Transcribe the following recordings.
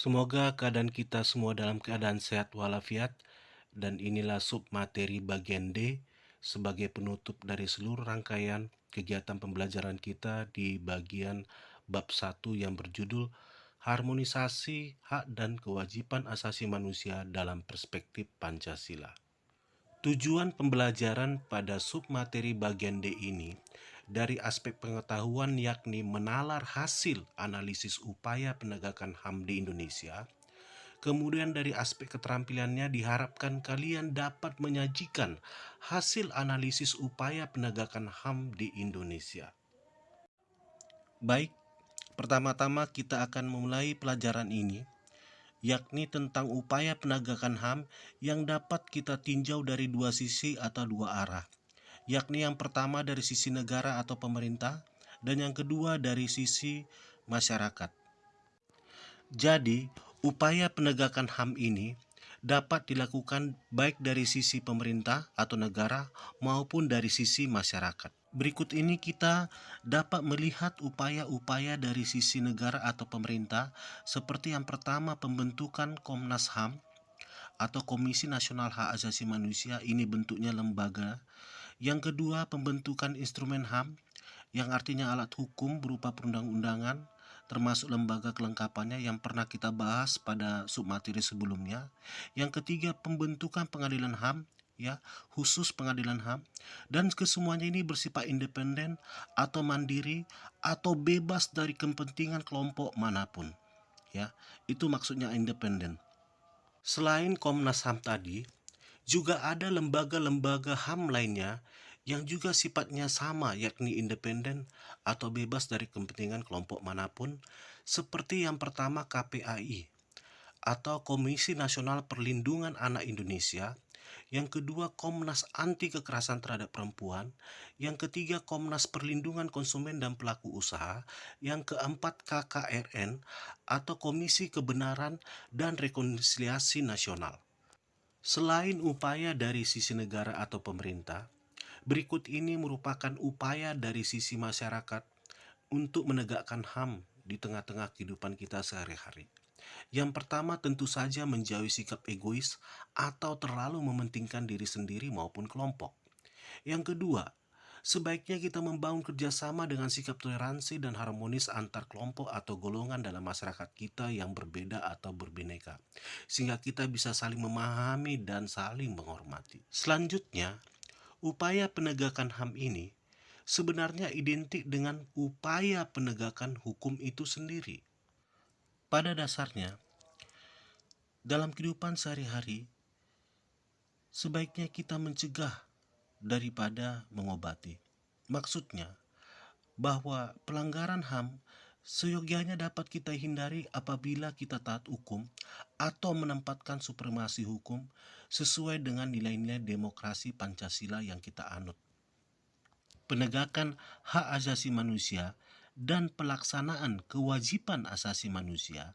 Semoga keadaan kita semua dalam keadaan sehat walafiat dan inilah sub materi bagian D sebagai penutup dari seluruh rangkaian kegiatan pembelajaran kita di bagian bab 1 yang berjudul Harmonisasi Hak dan Kewajiban Asasi Manusia dalam Perspektif Pancasila. Tujuan pembelajaran pada submateri bagian D ini dari aspek pengetahuan yakni menalar hasil analisis upaya penegakan HAM di Indonesia. Kemudian dari aspek keterampilannya diharapkan kalian dapat menyajikan hasil analisis upaya penegakan HAM di Indonesia. Baik, pertama-tama kita akan memulai pelajaran ini yakni tentang upaya penegakan HAM yang dapat kita tinjau dari dua sisi atau dua arah, yakni yang pertama dari sisi negara atau pemerintah dan yang kedua dari sisi masyarakat. Jadi, upaya penegakan HAM ini dapat dilakukan baik dari sisi pemerintah atau negara maupun dari sisi masyarakat. Berikut ini kita dapat melihat upaya-upaya dari sisi negara atau pemerintah seperti yang pertama pembentukan Komnas HAM atau Komisi Nasional Hak Asasi Manusia ini bentuknya lembaga. Yang kedua pembentukan instrumen HAM yang artinya alat hukum berupa perundang-undangan termasuk lembaga kelengkapannya yang pernah kita bahas pada submateri sebelumnya. Yang ketiga pembentukan pengadilan HAM ya khusus pengadilan HAM dan kesemuanya ini bersifat independen atau mandiri atau bebas dari kepentingan kelompok mana pun ya. Itu maksudnya independen. Selain Komnas HAM tadi juga ada lembaga-lembaga HAM lainnya yang juga sifatnya sama yakni independen atau bebas dari kepentingan kelompok mana pun seperti yang pertama KPAI atau Komisi Nasional Perlindungan Anak Indonesia yang kedua Komnas Anti Kekerasan Terhadap Perempuan, yang ketiga Komnas Perlindungan Konsumen dan Pelaku Usaha, yang keempat KKRN atau Komisi Kebenaran dan Rekonsiliasi Nasional. Selain upaya dari sisi negara atau pemerintah, berikut ini merupakan upaya dari sisi masyarakat untuk menegakkan HAM di tengah-tengah kehidupan kita sehari-hari. Yang pertama tentu saja menjauhi sikap egois atau terlalu mementingkan diri sendiri maupun kelompok. Yang kedua, sebaiknya kita membangun kerjasama dengan sikap toleransi dan harmonis antar kelompok atau golongan dalam masyarakat kita yang berbeda atau berbineka, sehingga kita bisa saling memahami dan saling menghormati. Selanjutnya, upaya penegakan HAM ini sebenarnya identik dengan upaya penegakan hukum itu sendiri. Pada dasarnya, dalam kehidupan sehari-hari, sebaiknya kita mencegah daripada mengobati. Maksudnya, bahwa pelanggaran HAM seyogianya dapat kita hindari apabila kita taat hukum atau menempatkan supremasi hukum sesuai dengan nilai-nilai demokrasi Pancasila yang kita anut. Penegakan hak asasi manusia dan pelaksanaan kewajiban asasi manusia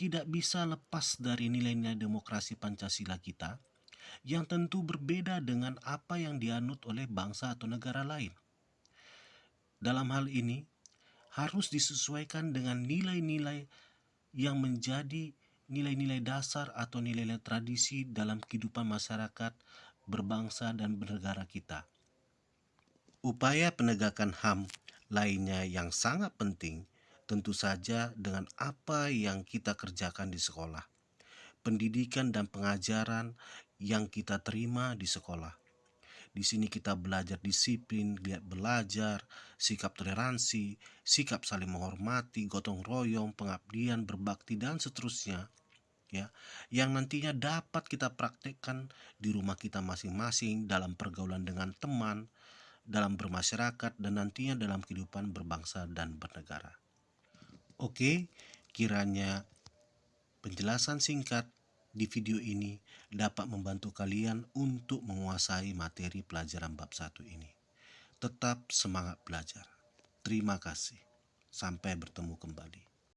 tidak bisa lepas dari nilai-nilai demokrasi Pancasila kita yang tentu berbeda dengan apa yang dianut oleh bangsa atau negara lain. Dalam hal ini, harus disesuaikan dengan nilai-nilai yang menjadi nilai-nilai dasar atau nilai-nilai tradisi dalam kehidupan masyarakat berbangsa dan bernegara kita. Upaya penegakan HAM lainnya yang sangat penting tentu saja dengan apa yang kita kerjakan di sekolah. Pendidikan dan pengajaran yang kita terima di sekolah. Di sini kita belajar disiplin, belajar, sikap toleransi, sikap saling menghormati, gotong royong, pengabdian, berbakti dan seterusnya. Ya, yang nantinya dapat kita praktekkan di rumah kita masing-masing dalam pergaulan dengan teman, dalam bermasyarakat dan nantinya dalam kehidupan berbangsa dan bernegara. Oke, kiranya penjelasan singkat di video ini dapat membantu kalian untuk menguasai materi pelajaran bab 1 ini. Tetap semangat belajar. Terima kasih. Sampai bertemu kembali.